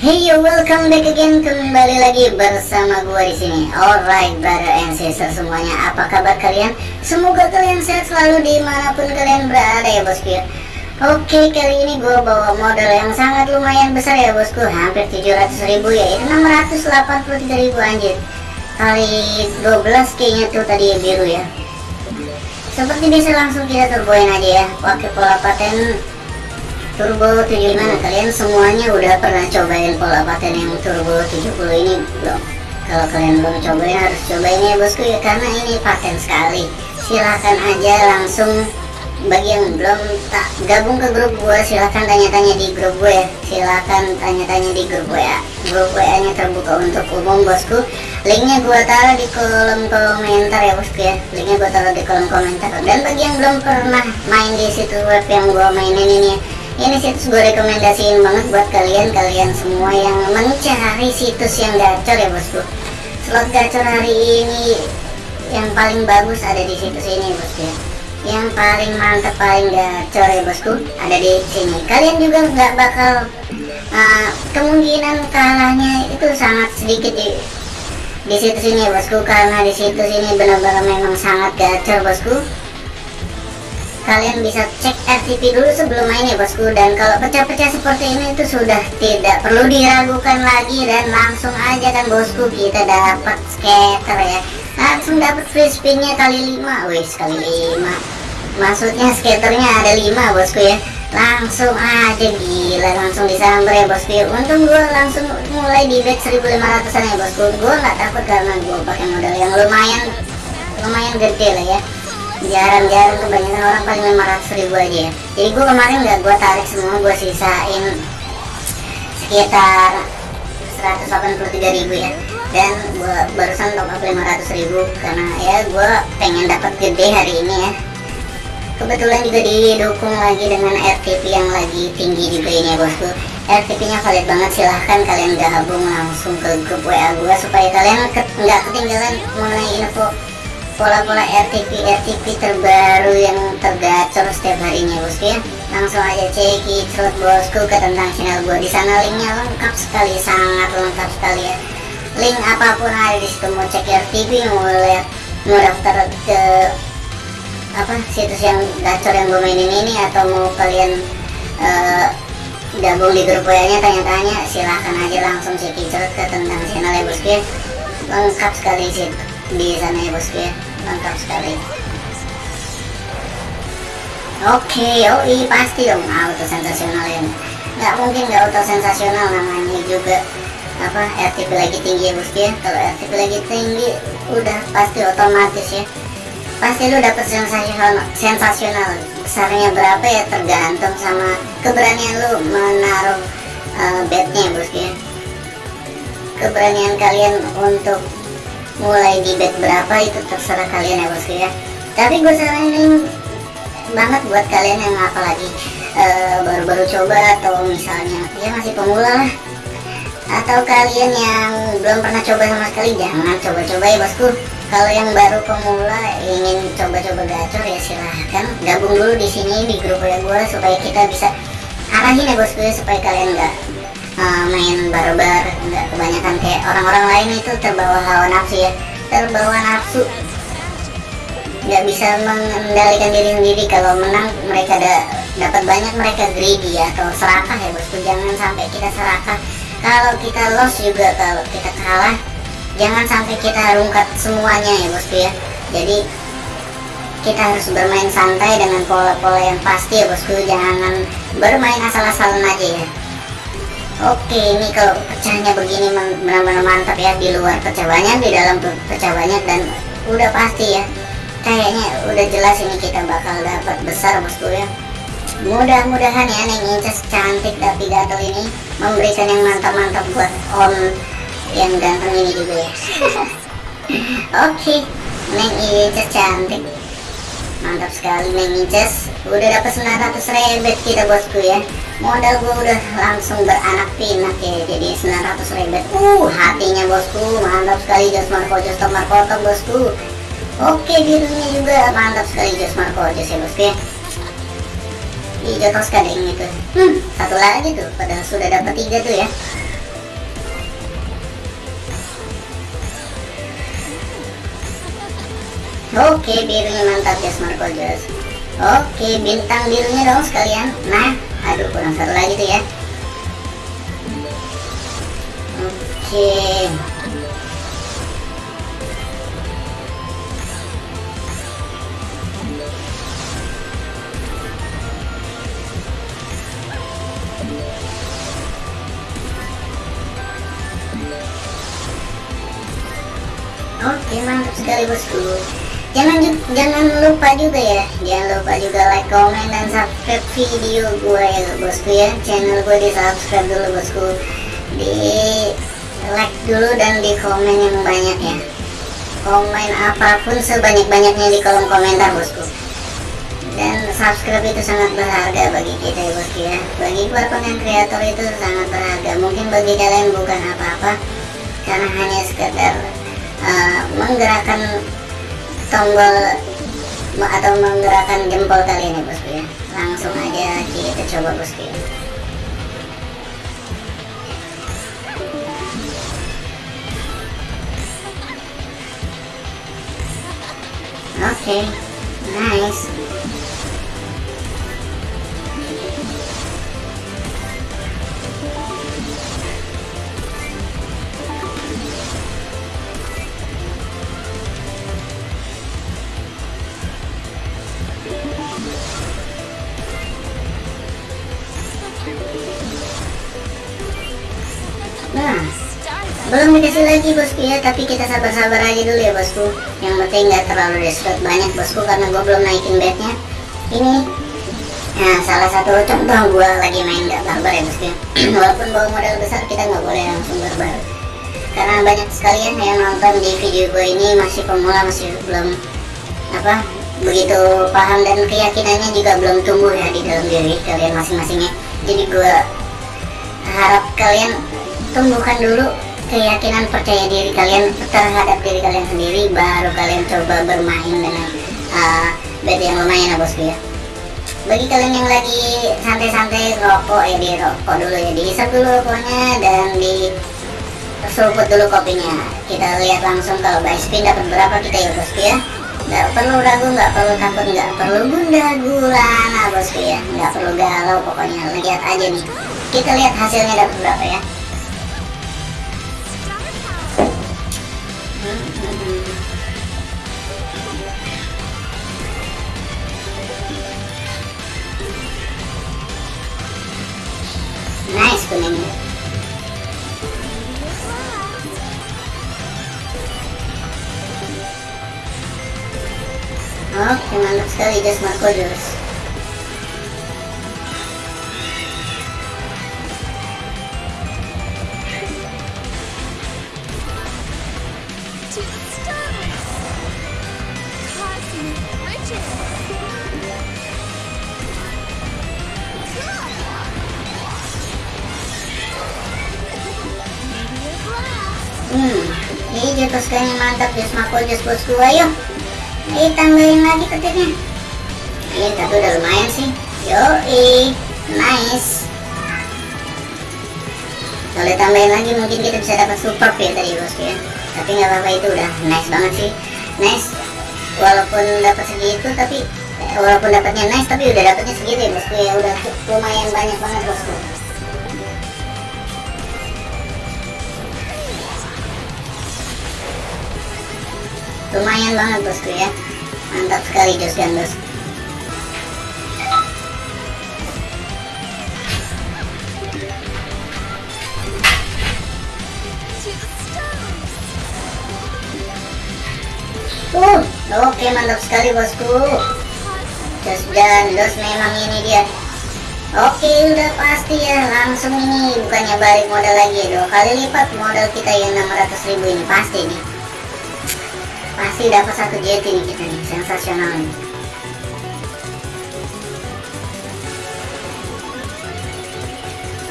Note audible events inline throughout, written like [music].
Hey yo, welcome back again kembali lagi bersama gua di sini. Alright, brother and sister semuanya, apa kabar kalian? Semoga kalian sehat selalu di mana pun kalian berada ya bosku ya. Oke, kali ini gua bawa modal yang sangat lumayan besar ya bosku, hampir 700 ribu ya, itu 683 ribu anjir. Kali 12 kayaknya tuh tadi biru ya. Seperti biasa langsung kita turboin aja ya, pakai pola paten turbo 75 nah, kalian semuanya udah pernah cobain pola paten yang turbo 70 ini? Belum. Kalau kalian belum cobain harus cobain ya bosku ya karena ini paten sekali. Silahkan aja langsung bagi yang belum tak gabung ke grup gue silahkan tanya-tanya di grup gue ya. Silahkan tanya-tanya di grup gue ya. Grup WA nya terbuka untuk umum bosku. Linknya gue taruh di kolom komentar ya bosku ya. Linknya gue taruh di kolom komentar. Dan bagi yang belum pernah main di situs web yang gue mainin ini ya ini situs gue rekomendasiin banget buat kalian kalian semua yang mencari situs yang gacor ya bosku. Slot gacor hari ini yang paling bagus ada di situs ini bosku ya. Yang paling mantap paling gacor ya bosku ada di sini. Kalian juga nggak bakal uh, kemungkinan kalahnya itu sangat sedikit di di situs ini ya bosku karena di situs ini benar-benar memang sangat gacor bosku kalian bisa cek RTP dulu sebelum main ya bosku. Dan kalau pecah-pecah seperti ini itu sudah tidak perlu diragukan lagi dan langsung aja kan bosku kita dapat scatter ya. Langsung dapat free spinnya kali 5 wis kali 5 maksudnya skaternya ada 5 bosku ya. Langsung aja gila langsung disambar ya bosku untung gue langsung mulai di bet 1500an ya bosku. Gue nggak takut karena gue pakai modal yang lumayan lumayan gede lah ya jarang-jarang kebanyakan orang paling 500 ribu aja ya. Jadi gue kemarin nggak gue tarik semua gue sisain sekitar 183 ribu ya. Dan gue barusan top up 500 ribu karena ya gue pengen dapat gede hari ini ya. Kebetulan juga didukung lagi dengan RTP yang lagi tinggi juga ini ya bosku RTP nya valid banget silahkan kalian gabung langsung ke grup WA gue supaya kalian nggak ketinggalan mengenai info pola-pola RTP RTP terbaru yang tergacor setiap harinya bosku ya langsung aja cek slot bosku ke tentang channel gue di sana linknya lengkap sekali sangat lengkap sekali ya. Link apa pun ada di situ mau cek RTP mau lihat mau daftar ke apa situs yang gacor yang gue mainin ini atau mau kalian uh, gabung di grup WA nya tanya-tanya silahkan aja langsung cek ke tentang channel ya bosku ya lengkap sekali sih di sana ya bosku ya mantap sekali oke yoi pasti dong auto sensasional ini. Nggak mungkin nggak auto sensasional namanya juga. Apa RTP lagi tinggi ya bosku ya kalau RTP lagi tinggi udah pasti otomatis ya. Pasti lu dapet sensasional sensasional. Besarnya berapa ya tergantung sama keberanian lu menaruh uh, bednya bosku ya keberanian kalian untuk mulai di bet berapa itu terserah kalian ya bosku ya. Tapi gue saranin banget buat kalian yang apalagi eh, baru-baru uh, coba atau misalnya ya masih pemula atau kalian yang belum pernah coba sama sekali jangan coba-coba ya bosku. Kalau yang baru pemula ingin coba-coba gacor ya silahkan. Gabung dulu di sini di grup ya gue supaya kita bisa arahin ya bosku ya supaya kalian nggak uh, main barbar nggak kebanyakan kayak orang-orang lain itu terbawa hawa nafsu ya. Terbawa nafsu. Nggak bisa mengendalikan diri sendiri. Kalau menang mereka ada dapat banyak mereka greedy ya. Atau serakah ya bosku. Jangan sampai kita serakah. Kalau kita loss juga kalau kita kalah jangan sampai kita rungkat semuanya ya bosku ya. Jadi kita harus bermain santai dengan pola-pola yang pasti ya bosku. Jangan bermain asal-asalan aja ya Oke ini kalau pecahnya begini benar-benar mantap ya di luar pecah banyak di dalam pecah banyak dan udah pasti ya. Kayaknya udah jelas ini kita bakal dapat besar bosku ya. Mudah-mudahan ya Neng Inces cantik tapi gatel ini memberikan yang mantap-mantap buat om yang ganteng ini juga ya. [laughs] Oke Neng Inces cantik mantap sekali Neng Inces udah dapat 900 rebet kita bosku ya. Modal gue udah langsung beranak pinak ya. Jadi 900 rebet uh hatinya bosku. Mantap sekali Jos Marco Jos Marco bosku. Oke birunya juga mantap sekali Jos Marco Jos ya bosku ya. Hijau deh itu hmm satu lagi tuh. Padahal sudah dapat tiga tuh ya Oke, birunya mantap ya Smart Kojos. Oke, bintang birunya dong sekalian. Nah, aduh kurang satu lagi tuh ya. Oke. Oke mantap sekali bosku jangan jangan lupa juga ya jangan lupa juga like comment dan subscribe video gue ya bosku ya. Channel gue di subscribe dulu bosku. Di like dulu dan di komen yang banyak ya. Komen apa pun sebanyak-banyaknya di kolom komentar bosku. Dan subscribe itu sangat berharga bagi kita ya bosku ya. Bagi para konten kreator itu sangat berharga. Mungkin bagi kalian bukan apa-apa karena hanya sekedar uh, menggerakkan tombol atau menggerakkan jempol kalian ya bosku ya langsung aja kita coba bosku ya Oke, okay, nice. Belum dikasih lagi bosku ya, tapi kita sabar-sabar aja dulu ya bosku. Yang penting nggak terlalu desperate banyak bosku karena gue belum naikin bednya. Ini Nah, salah satu contoh gue lagi main gak barbar ya bosku. [clears throat] Walaupun bawa modal besar kita nggak boleh langsung barbar. Karena banyak sekali ya yang nonton di video gue ini masih pemula masih belum apa begitu paham dan keyakinannya juga belum tumbuh ya di dalam diri kalian masing-masingnya. Jadi gue harap kalian tumbuhkan dulu keyakinan percaya diri kalian terhadap diri kalian sendiri baru kalian coba bermain dengan uh, bed yang lumayan ya bosku ya. Bagi kalian yang lagi santai-santai rokok ya di rokok dulu ya diisap dulu rokoknya dan di seruput dulu kopinya. Kita lihat langsung kalau buy spin dapat berapa kita ya bosku ya. Nggak perlu ragu nggak perlu takut nggak perlu gunda gulana bosku ya. Nggak perlu galau pokoknya. Lihat aja nih. Kita lihat hasilnya dapat berapa ya guys riches. Meteor blast. Hmm, ini jatuh sekali mantap Jos Marco Jos bosku ayo. Ayo tambahin lagi petirnya. Ini tapi udah lumayan sih. Yoi, nice. Kalau tambahin lagi mungkin kita bisa dapat super ya tadi bosku ya. Tapi nggak apa-apa itu udah nice banget sih. Nice. Walaupun dapat segitu tapi eh, walaupun dapatnya nice tapi udah dapatnya segitu ya bosku ya udah lumayan banyak banget bosku. lumayan banget bosku ya mantap sekali jos gandos uh oke mantap sekali bosku. Jos gandos memang ini dia. Oke udah pasti ya langsung ini. Bukannya balik modal lagi dua kali lipat modal kita yang 600 ribu ini. Pasti nih. Pasti dapat satu jet ini kita nih sensasional nih.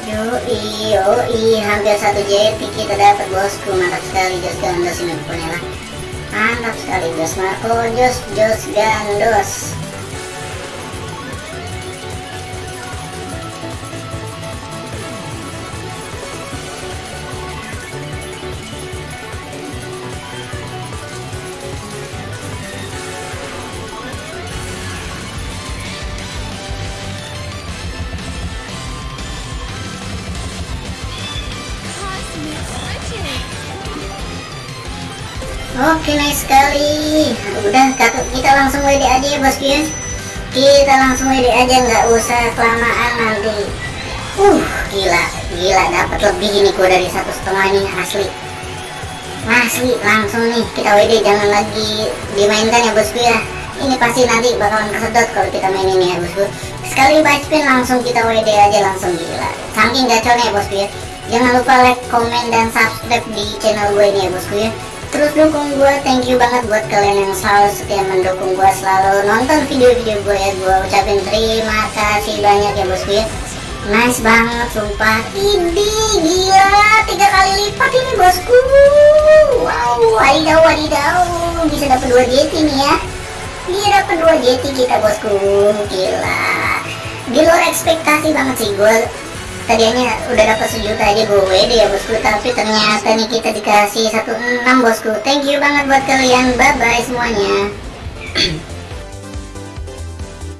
Yoi, yoi, hampir satu jet kita dapat bosku. Mantap sekali Jos Gandos ini pokoknya lah mantap sekali Jos Marco Jos Jos Gandos Oke nice sekali. Udah kita langsung WD aja ya bosku ya. Kita langsung WD aja nggak usah kelamaan nanti Uh gila. Gila dapat lebih ini gua dari satu setengah nih asli. Asli langsung nih kita WD jangan lagi dimainkan ya bosku ya. Ini pasti nanti bakalan kesedot kalau kita main ini ya bosku. Sekali spin langsung kita WD aja langsung gila. Saking gacornya ya bosku ya. Jangan lupa like, komen, dan subscribe di channel gue ini ya bosku ya Terus dukung gue, thank you banget buat kalian yang selalu setia mendukung gue Selalu nonton video-video gue ya. Gue ucapin terima kasih banyak ya bosku ya Nice banget sumpah. Ini gila Tiga kali lipat ini bosku. Wow wadidaw wadidaw. Bisa dapat 2 JT nih ya. Dia dapat 2 JT kita bosku. Gila. Di luar ekspektasi banget sih gue Tadinya udah dapat sejuta aja gue WD ya bosku. Tapi ternyata nih kita dikasih 16 bosku. Thank you banget buat kalian. Bye bye semuanya [clears throat]